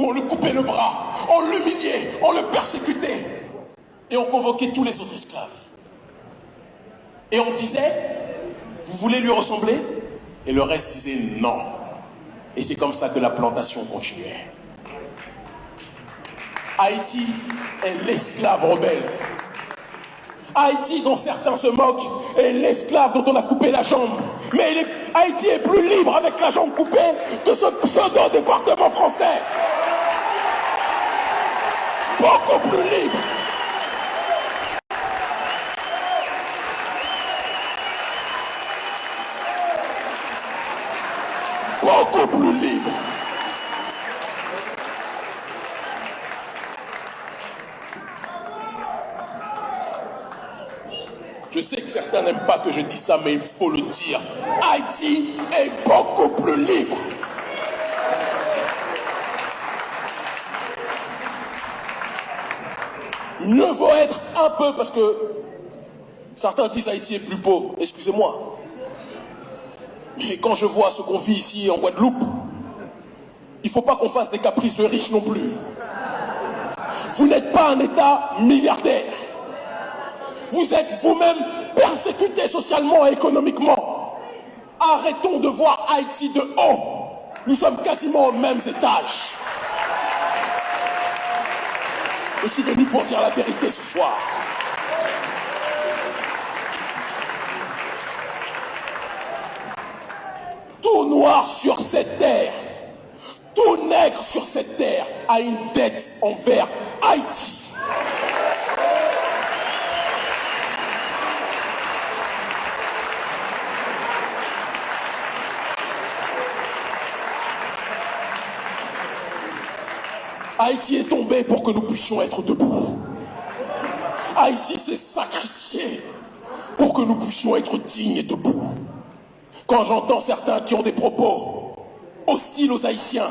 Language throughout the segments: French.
On le coupait le bras, on l'humiliait, on le persécutait. Et on convoquait tous les autres esclaves. Et on disait, vous voulez lui ressembler? Et le reste disait non. Et c'est comme ça que la plantation continuait. Haïti est l'esclave rebelle. Haïti, dont certains se moquent, est l'esclave dont on a coupé la jambe. Mais Haïti est plus libre avec la jambe coupée que ce pseudo-département français. Beaucoup plus libre. Beaucoup plus libre. Je sais que certains n'aiment pas que je dise ça, mais il faut le dire. Haïti est beaucoup plus libre. Un peu, parce que certains disent Haïti est plus pauvre. Excusez-moi. Mais quand je vois ce qu'on vit ici en Guadeloupe, il ne faut pas qu'on fasse des caprices de riches non plus. Vous n'êtes pas un État milliardaire. Vous êtes vous-même persécuté socialement et économiquement. Arrêtons de voir Haïti de haut. Nous sommes quasiment aux mêmes étages. Je suis venu pour dire la vérité ce soir. Tout noir sur cette terre, tout nègre sur cette terre a une dette envers Haïti. Haïti est tombé pour que nous puissions être debout. Haïti s'est sacrifié pour que nous puissions être dignes et debout. Quand j'entends certains qui ont des propos hostiles aux Haïtiens,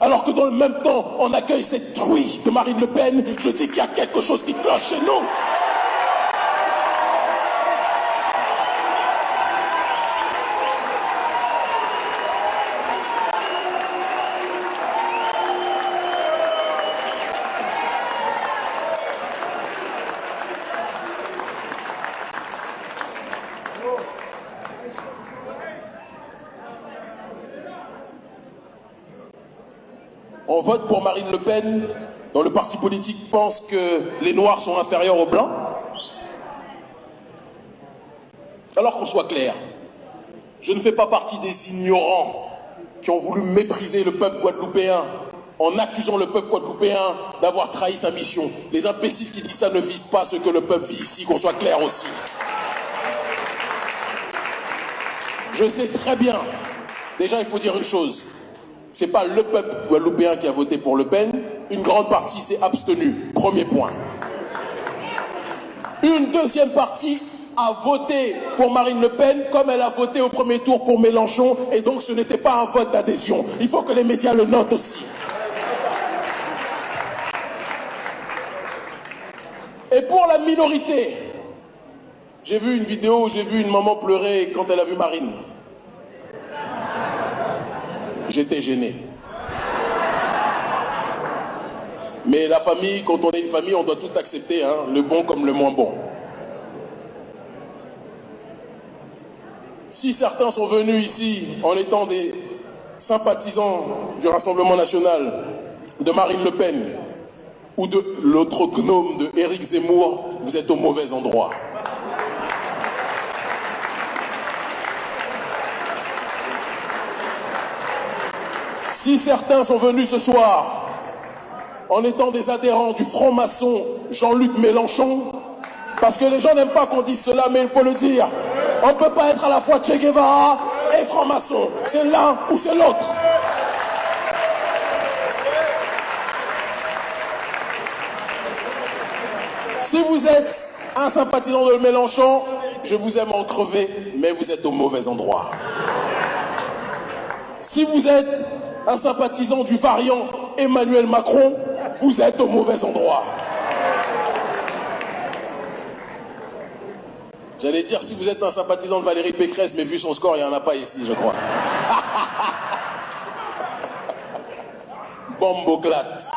alors que dans le même temps, on accueille cette truie de Marine Le Pen, je dis qu'il y a quelque chose qui cloche chez nous. On vote pour Marine Le Pen dont le parti politique pense que les Noirs sont inférieurs aux Blancs Alors qu'on soit clair, je ne fais pas partie des ignorants qui ont voulu mépriser le peuple guadeloupéen en accusant le peuple guadeloupéen d'avoir trahi sa mission. Les imbéciles qui disent ça ne vivent pas ce que le peuple vit ici, qu'on soit clair aussi. Je sais très bien, déjà il faut dire une chose, ce n'est pas le peuple guadeloupéen qui a voté pour Le Pen, une grande partie s'est abstenue, premier point. Une deuxième partie a voté pour Marine Le Pen comme elle a voté au premier tour pour Mélenchon et donc ce n'était pas un vote d'adhésion. Il faut que les médias le notent aussi. Et pour la minorité, j'ai vu une vidéo où j'ai vu une maman pleurer quand elle a vu Marine. J'étais gêné. Mais la famille, quand on est une famille, on doit tout accepter, hein, le bon comme le moins bon. Si certains sont venus ici en étant des sympathisants du Rassemblement national, de Marine Le Pen ou de l'autre gnome de Zemmour, vous êtes au mauvais endroit. Si certains sont venus ce soir en étant des adhérents du franc-maçon Jean-Luc Mélenchon, parce que les gens n'aiment pas qu'on dise cela, mais il faut le dire, on ne peut pas être à la fois Che Guevara et franc-maçon. C'est l'un ou c'est l'autre. Si vous êtes un sympathisant de Mélenchon, je vous aime en crever, mais vous êtes au mauvais endroit. Si vous êtes un sympathisant du variant Emmanuel Macron, vous êtes au mauvais endroit. J'allais dire si vous êtes un sympathisant de Valérie Pécresse, mais vu son score, il n'y en a pas ici, je crois. bomboclate.